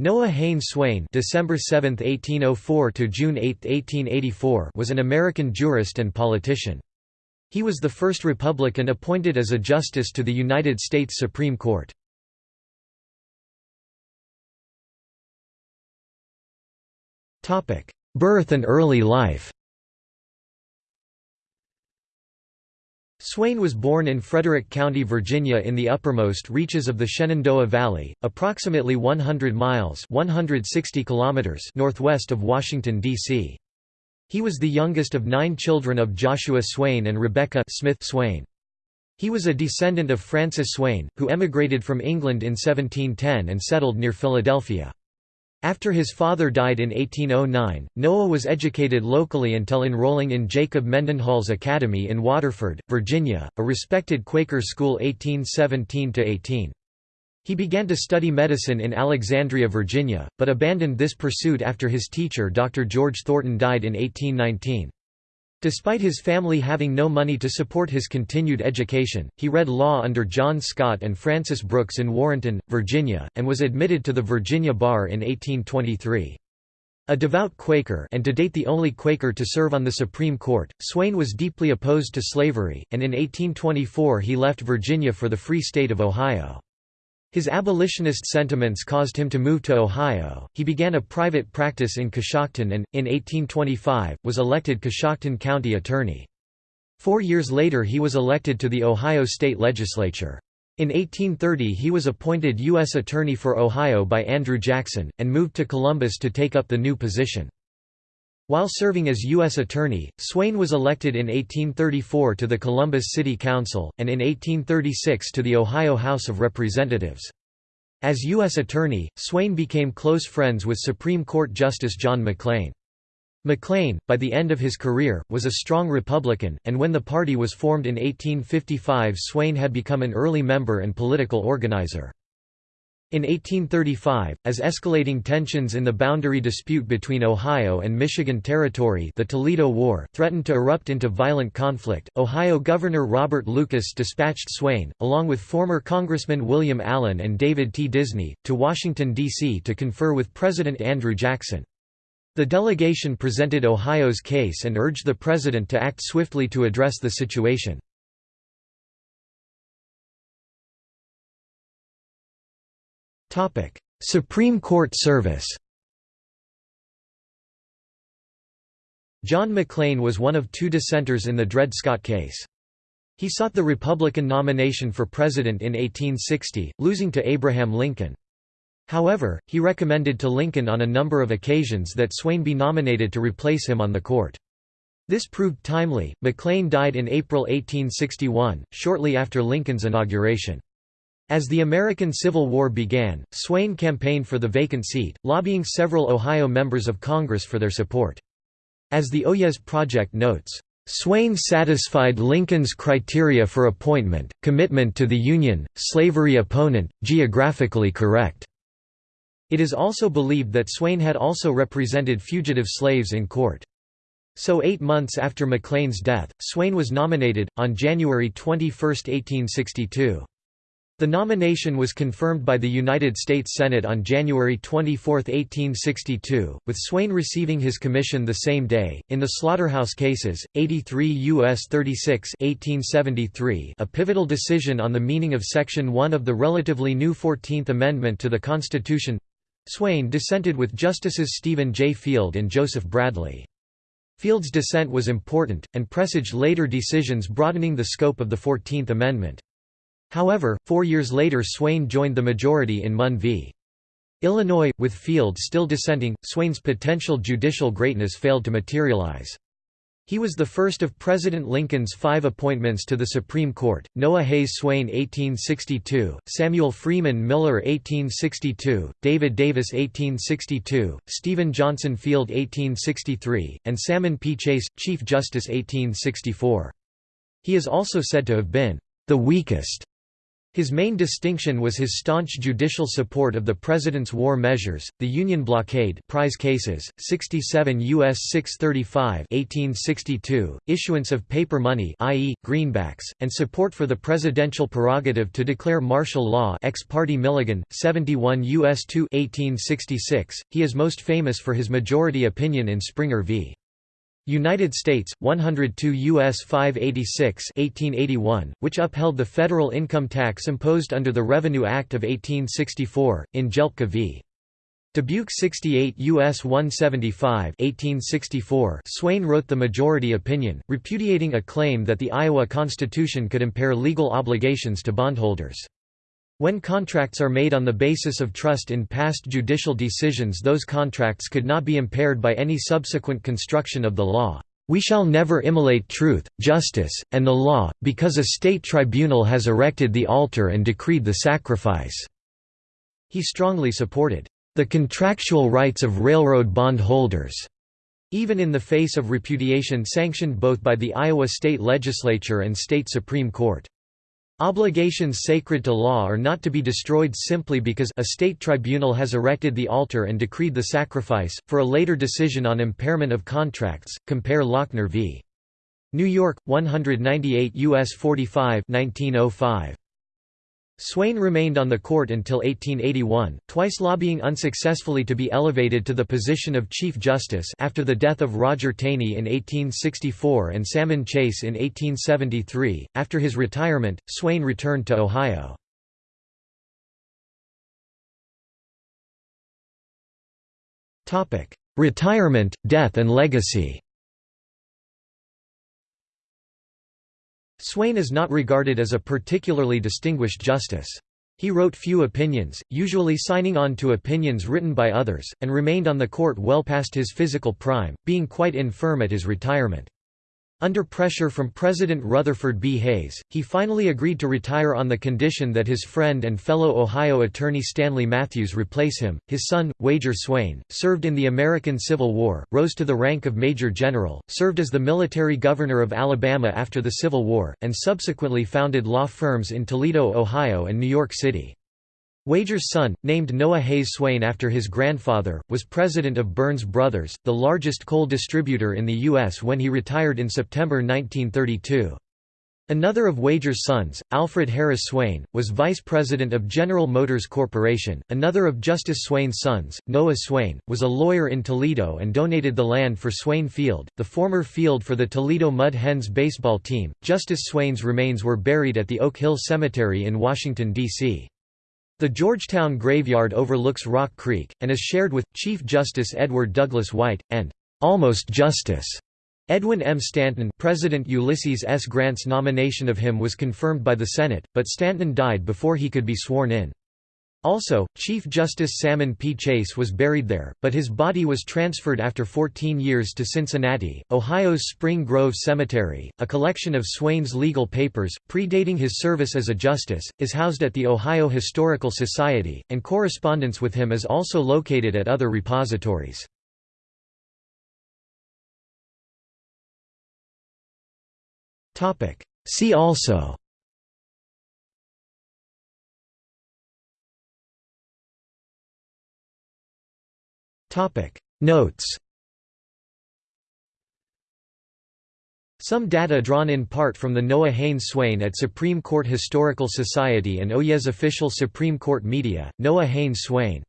Noah Haynes Swayne December 7, 1804 to June 8, 1884 was an American jurist and politician. He was the first Republican appointed as a justice to the United States Supreme Court. Birth and early life Swayne was born in Frederick County, Virginia in the uppermost reaches of the Shenandoah Valley, approximately 100 miles 160 kilometers northwest of Washington, D.C. He was the youngest of nine children of Joshua Swayne and Rebecca Smith Swayne. He was a descendant of Francis Swayne, who emigrated from England in 1710 and settled near Philadelphia. After his father died in 1809, Noah was educated locally until enrolling in Jacob Mendenhall's Academy in Waterford, Virginia, a respected Quaker school 1817–18. He began to study medicine in Alexandria, Virginia, but abandoned this pursuit after his teacher Dr. George Thornton died in 1819. Despite his family having no money to support his continued education, he read law under John Scott and Francis Brooks in Warrenton, Virginia, and was admitted to the Virginia bar in 1823. A devout Quaker and to date the only Quaker to serve on the Supreme Court, Swayne was deeply opposed to slavery, and in 1824 he left Virginia for the Free State of Ohio. His abolitionist sentiments caused him to move to Ohio. He began a private practice in Coshocton and, in 1825, was elected Coshocton County Attorney. Four years later he was elected to the Ohio State Legislature. In 1830 he was appointed U.S. Attorney for Ohio by Andrew Jackson, and moved to Columbus to take up the new position. While serving as U.S. Attorney, Swayne was elected in 1834 to the Columbus City Council, and in 1836 to the Ohio House of Representatives. As U.S. Attorney, Swayne became close friends with Supreme Court Justice John McLean. McLean, by the end of his career, was a strong Republican, and when the party was formed in 1855 Swayne had become an early member and political organizer. In 1835, as escalating tensions in the boundary dispute between Ohio and Michigan Territory the Toledo War threatened to erupt into violent conflict, Ohio Governor Robert Lucas dispatched Swayne, along with former Congressman William Allen and David T. Disney, to Washington, D.C. to confer with President Andrew Jackson. The delegation presented Ohio's case and urged the president to act swiftly to address the situation. Supreme Court service John McLean was one of two dissenters in the Dred Scott case. He sought the Republican nomination for president in 1860, losing to Abraham Lincoln. However, he recommended to Lincoln on a number of occasions that Swayne be nominated to replace him on the court. This proved timely. McLean died in April 1861, shortly after Lincoln's inauguration. As the American Civil War began, Swayne campaigned for the vacant seat, lobbying several Ohio members of Congress for their support. As the Oyez Project notes, Swayne satisfied Lincoln's criteria for appointment, commitment to the Union, slavery opponent, geographically correct. It is also believed that Swayne had also represented fugitive slaves in court. So eight months after McLean's death, Swayne was nominated, on January 21, 1862. The nomination was confirmed by the United States Senate on January 24, 1862, with Swayne receiving his commission the same day. In the slaughterhouse cases, 83 U.S. 36 1873, a pivotal decision on the meaning of Section 1 of the relatively new Fourteenth Amendment to the Constitution Swayne dissented with Justices Stephen J. Field and Joseph Bradley. Field's dissent was important, and presaged later decisions broadening the scope of the Fourteenth Amendment. However, four years later Swayne joined the majority in Munn v. Illinois, with Field still dissenting, Swayne's potential judicial greatness failed to materialize. He was the first of President Lincoln's five appointments to the Supreme Court, Noah Hayes Swayne 1862, Samuel Freeman Miller 1862, David Davis 1862, Stephen Johnson Field 1863, and Salmon P. Chase, Chief Justice 1864. He is also said to have been the weakest His main distinction was his staunch judicial support of the president's war measures, the Union blockade prize cases, 67 U.S. 635 1862, issuance of paper money i.e., greenbacks, and support for the presidential prerogative to declare martial law ex parte Milligan, 71 U.S. 2 1866. He is most famous for his majority opinion in Springer v. United States, 102 U.S. 586 1881, which upheld the federal income tax imposed under the Revenue Act of 1864, in Gelpcke v. Dubuque 68 U.S. 175 1864, Swayne wrote the majority opinion, repudiating a claim that the Iowa Constitution could impair legal obligations to bondholders. When contracts are made on the basis of trust in past judicial decisions those contracts could not be impaired by any subsequent construction of the law. We shall never immolate truth, justice, and the law, because a state tribunal has erected the altar and decreed the sacrifice." He strongly supported, "...the contractual rights of railroad bondholders." even in the face of repudiation sanctioned both by the Iowa state legislature and state Supreme Court. Obligations sacred to law are not to be destroyed simply because a state tribunal has erected the altar and decreed the sacrifice. For a later decision on impairment of contracts, compare Lochner v. New York, 198 U.S. 45 1905. Swayne remained on the court until 1881, twice lobbying unsuccessfully to be elevated to the position of Chief Justice after the death of Roger Taney in 1864 and Salmon Chase in 1873. After his retirement, Swayne returned to Ohio. Retirement, death and legacy Swayne is not regarded as a particularly distinguished justice. He wrote few opinions, usually signing on to opinions written by others, and remained on the court well past his physical prime, being quite infirm at his retirement. Under pressure from President Rutherford B. Hayes, he finally agreed to retire on the condition that his friend and fellow Ohio attorney Stanley Matthews replace him. His son, Wager Swayne, served in the American Civil War, rose to the rank of Major General, served as the military governor of Alabama after the Civil War, and subsequently founded law firms in Toledo, Ohio and New York City. Wager's son, named Noah Hayes Swayne after his grandfather, was president of Burns Brothers, the largest coal distributor in the U.S. when he retired in September 1932. Another of Wager's sons, Alfred Harris Swayne, was vice president of General Motors Corporation. Another of Justice Swayne's sons, Noah Swayne, was a lawyer in Toledo and donated the land for Swayne Field, the former field for the Toledo Mud Hens baseball team. Justice Swayne's remains were buried at the Oak Hill Cemetery in Washington, D.C. The Georgetown graveyard overlooks Rock Creek, and is shared with, Chief Justice Edward Douglas White, and almost Justice Edwin M. Stanton President Ulysses S. Grant's nomination of him was confirmed by the Senate, but Stanton died before he could be sworn in. Also, Chief Justice Salmon P. Chase was buried there, but his body was transferred after 14 years to Cincinnati. Ohio's Spring Grove Cemetery, a collection of Swayne's legal papers, predating his service as a justice, is housed at the Ohio Historical Society, and correspondence with him is also located at other repositories. See also Notes Some data drawn in part from the Noah Haynes Swayne at Supreme Court Historical Society and Oyez official Supreme Court media, Noah Haynes Swayne